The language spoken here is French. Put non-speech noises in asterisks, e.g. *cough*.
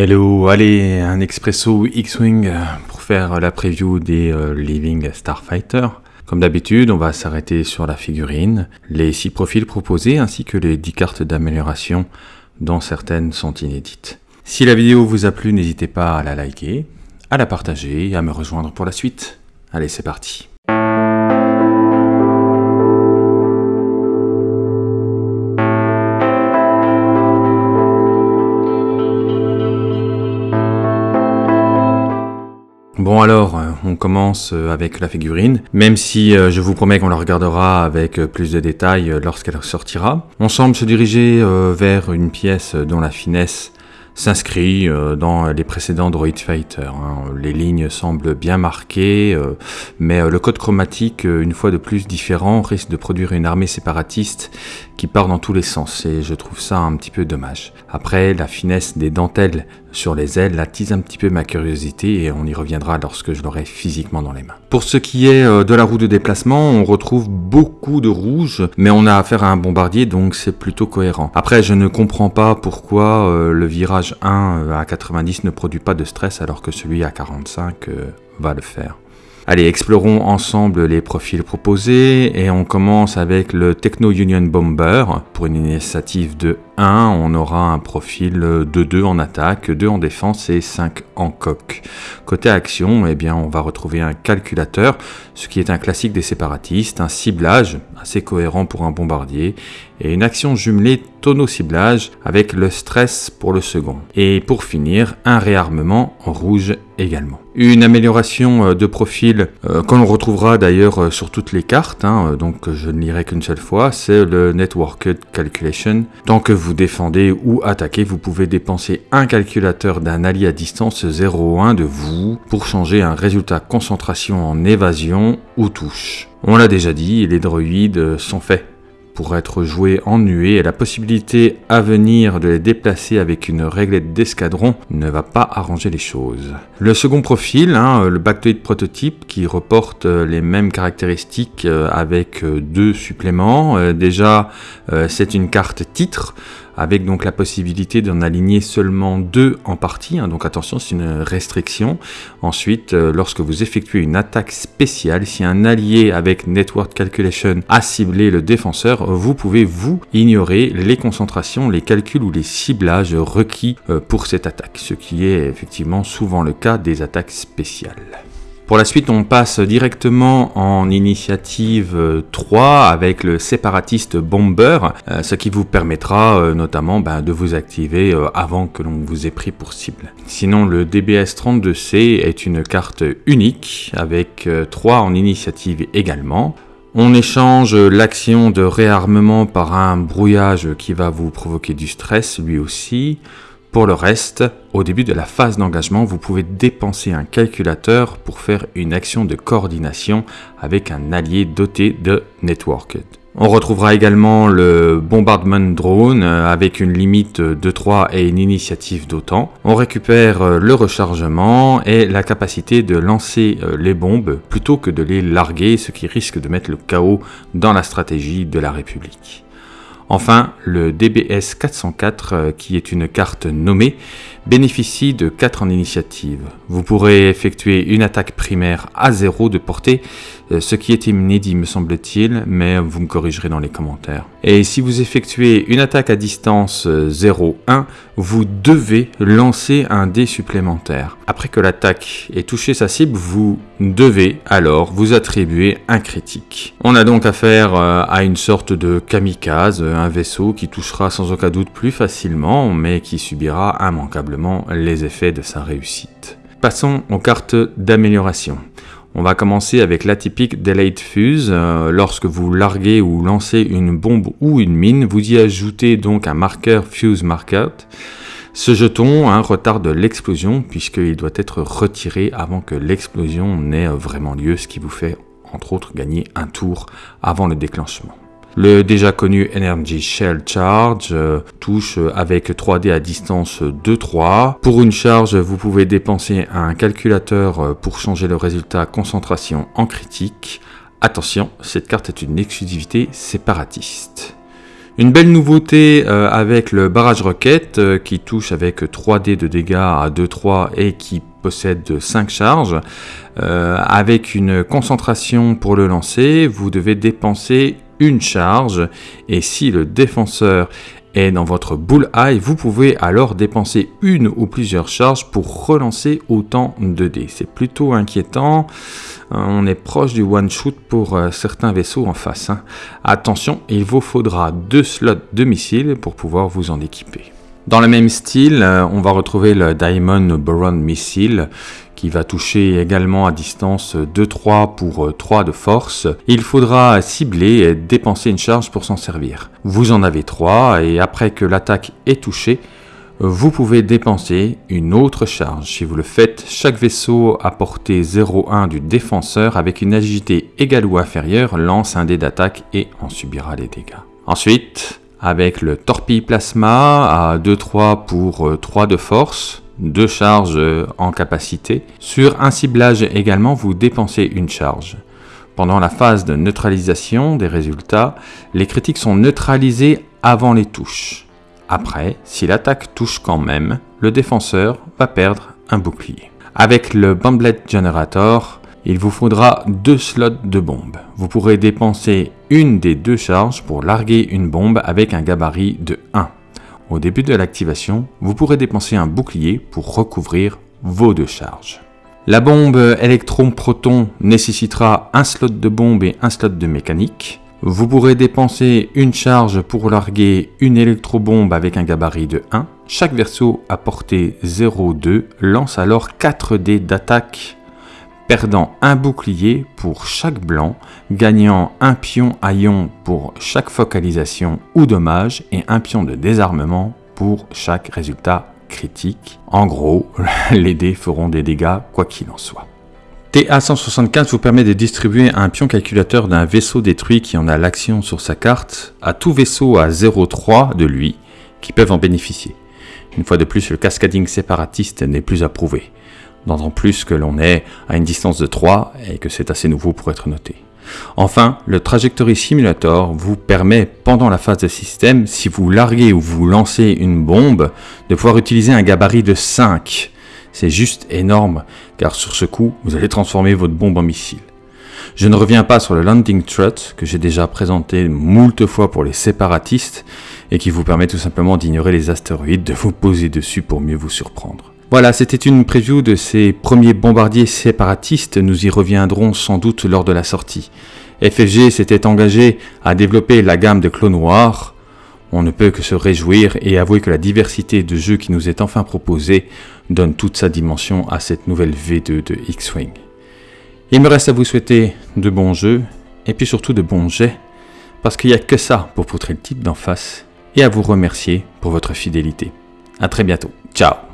Hello, allez, un expresso X-Wing pour faire la preview des euh, Living Starfighter. Comme d'habitude, on va s'arrêter sur la figurine, les 6 profils proposés ainsi que les 10 cartes d'amélioration dont certaines sont inédites. Si la vidéo vous a plu, n'hésitez pas à la liker, à la partager et à me rejoindre pour la suite. Allez, c'est parti. Bon alors, euh, on commence euh, avec la figurine, même si euh, je vous promets qu'on la regardera avec plus de détails lorsqu'elle sortira. On semble se diriger vers une pièce dont la finesse s'inscrit dans les précédents Droid Fighter. Hein. Les lignes semblent bien marquées, mais le code chromatique, une fois de plus différent, risque de produire une armée séparatiste qui part dans tous les sens et je trouve ça un petit peu dommage. Après, la finesse des dentelles sur les ailes attise un petit peu ma curiosité et on y reviendra lorsque je l'aurai physiquement dans les mains. Pour ce qui est euh, de la roue de déplacement, on retrouve beaucoup de rouge, mais on a affaire à un bombardier donc c'est plutôt cohérent. Après, je ne comprends pas pourquoi euh, le virage 1 euh, à 90 ne produit pas de stress alors que celui à 45 va le faire. Allez, explorons ensemble les profils proposés et on commence avec le Techno Union Bomber. Pour une initiative de 1, on aura un profil de 2 en attaque, 2 en défense et 5 en coque. Côté action, eh bien, on va retrouver un calculateur, ce qui est un classique des séparatistes, un ciblage assez cohérent pour un bombardier et une action jumelée tonneau-ciblage avec le stress pour le second. Et pour finir, un réarmement en rouge également. Une amélioration euh, de profil euh, qu'on retrouvera d'ailleurs euh, sur toutes les cartes, hein, donc je ne lirai qu'une seule fois, c'est le Networked Calculation. Tant que vous défendez ou attaquez, vous pouvez dépenser un calculateur d'un allié à distance 0,1 de vous pour changer un résultat concentration en évasion ou touche. On l'a déjà dit, les droïdes sont faits pour être joué en nuée et la possibilité à venir de les déplacer avec une réglette d'escadron ne va pas arranger les choses. Le second profil, hein, le Bactoid Prototype qui reporte euh, les mêmes caractéristiques euh, avec euh, deux suppléments. Déjà, c'est une carte titre avec donc la possibilité d'en aligner seulement deux en partie, hein. donc attention c'est une restriction. Ensuite, euh, lorsque vous effectuez une attaque spéciale, si un allié avec Network Calculation a ciblé le défenseur, vous pouvez vous ignorer les concentrations, les calculs ou les ciblages requis euh, pour cette attaque, ce qui est effectivement souvent le cas des attaques spéciales. Pour la suite, on passe directement en initiative 3 avec le séparatiste Bomber, euh, ce qui vous permettra euh, notamment ben, de vous activer euh, avant que l'on vous ait pris pour cible. Sinon, le DBS 32C est une carte unique avec 3 en initiative également. On échange l'action de réarmement par un brouillage qui va vous provoquer du stress lui aussi. Pour le reste, au début de la phase d'engagement, vous pouvez dépenser un calculateur pour faire une action de coordination avec un allié doté de Networked. On retrouvera également le Bombardment Drone euh, avec une limite de 3 et une initiative d'autant. On récupère euh, le rechargement et la capacité de lancer euh, les bombes plutôt que de les larguer, ce qui risque de mettre le chaos dans la stratégie de la République. Enfin, le DBS 404, euh, qui est une carte nommée, bénéficie de 4 en initiative. Vous pourrez effectuer une attaque primaire à 0 de portée, euh, ce qui est inédit me semble-t-il, mais vous me corrigerez dans les commentaires. Et si vous effectuez une attaque à distance 0-1, euh, vous devez lancer un dé supplémentaire. Après que l'attaque ait touché sa cible, vous devez alors vous attribuer un critique. On a donc affaire euh, à une sorte de kamikaze, un vaisseau qui touchera sans aucun doute plus facilement, mais qui subira immanquablement les effets de sa réussite. Passons aux cartes d'amélioration. On va commencer avec l'atypique Delayed Fuse. Euh, lorsque vous larguez ou lancez une bombe ou une mine, vous y ajoutez donc un marqueur Fuse Markout. Ce jeton un retarde l'explosion puisqu'il doit être retiré avant que l'explosion n'ait vraiment lieu, ce qui vous fait entre autres gagner un tour avant le déclenchement. Le déjà connu Energy Shell Charge euh, touche avec 3D à distance 2-3. Pour une charge, vous pouvez dépenser un calculateur euh, pour changer le résultat concentration en critique. Attention, cette carte est une exclusivité séparatiste. Une belle nouveauté euh, avec le barrage roquette euh, qui touche avec 3 dés de dégâts à 2-3 et qui possède 5 charges. Euh, avec une concentration pour le lancer, vous devez dépenser une charge et si le défenseur est dans votre bullseye, vous pouvez alors dépenser une ou plusieurs charges pour relancer autant de dés. C'est plutôt inquiétant. On est proche du one-shoot pour euh, certains vaisseaux en face. Hein. Attention, il vous faudra deux slots de missiles pour pouvoir vous en équiper. Dans le même style, euh, on va retrouver le Diamond Boron Missile qui va toucher également à distance 2-3 pour 3 de force. Il faudra cibler et dépenser une charge pour s'en servir. Vous en avez 3 et après que l'attaque est touchée, vous pouvez dépenser une autre charge. Si vous le faites, chaque vaisseau à portée 0,1 du défenseur avec une agilité égale ou inférieure lance un dé d'attaque et en subira les dégâts. Ensuite, avec le torpille plasma à 2-3 pour 3 de force, 2 charges en capacité. Sur un ciblage également, vous dépensez une charge. Pendant la phase de neutralisation des résultats, les critiques sont neutralisées avant les touches. Après, si l'attaque touche quand même, le défenseur va perdre un bouclier. Avec le Bomblet Generator, il vous faudra deux slots de bombes. Vous pourrez dépenser une des deux charges pour larguer une bombe avec un gabarit de 1. Au début de l'activation, vous pourrez dépenser un bouclier pour recouvrir vos deux charges. La bombe électron-proton nécessitera un slot de bombe et un slot de mécanique. Vous pourrez dépenser une charge pour larguer une électrobombe avec un gabarit de 1. Chaque verso à portée 0,2 lance alors 4 dés d'attaque, perdant un bouclier pour chaque blanc, gagnant un pion à pour chaque focalisation ou dommage et un pion de désarmement pour chaque résultat critique. En gros, *laughs* les dés feront des dégâts quoi qu'il en soit. TA175 vous permet de distribuer un pion calculateur d'un vaisseau détruit qui en a l'action sur sa carte à tout vaisseau à 0,3 de lui qui peuvent en bénéficier. Une fois de plus, le cascading séparatiste n'est plus approuvé, d'autant plus que l'on est à une distance de 3 et que c'est assez nouveau pour être noté. Enfin, le Trajectory Simulator vous permet, pendant la phase de système, si vous larguez ou vous lancez une bombe, de pouvoir utiliser un gabarit de 5 c'est juste énorme, car sur ce coup, vous allez transformer votre bombe en missile. Je ne reviens pas sur le Landing Trut, que j'ai déjà présenté moult fois pour les séparatistes, et qui vous permet tout simplement d'ignorer les astéroïdes, de vous poser dessus pour mieux vous surprendre. Voilà, c'était une preview de ces premiers bombardiers séparatistes, nous y reviendrons sans doute lors de la sortie. FFG s'était engagé à développer la gamme de clones noirs, on ne peut que se réjouir et avouer que la diversité de jeux qui nous est enfin proposée donne toute sa dimension à cette nouvelle V2 de X-Wing. Il me reste à vous souhaiter de bons jeux et puis surtout de bons jets parce qu'il n'y a que ça pour poutrer le type d'en face et à vous remercier pour votre fidélité. A très bientôt. Ciao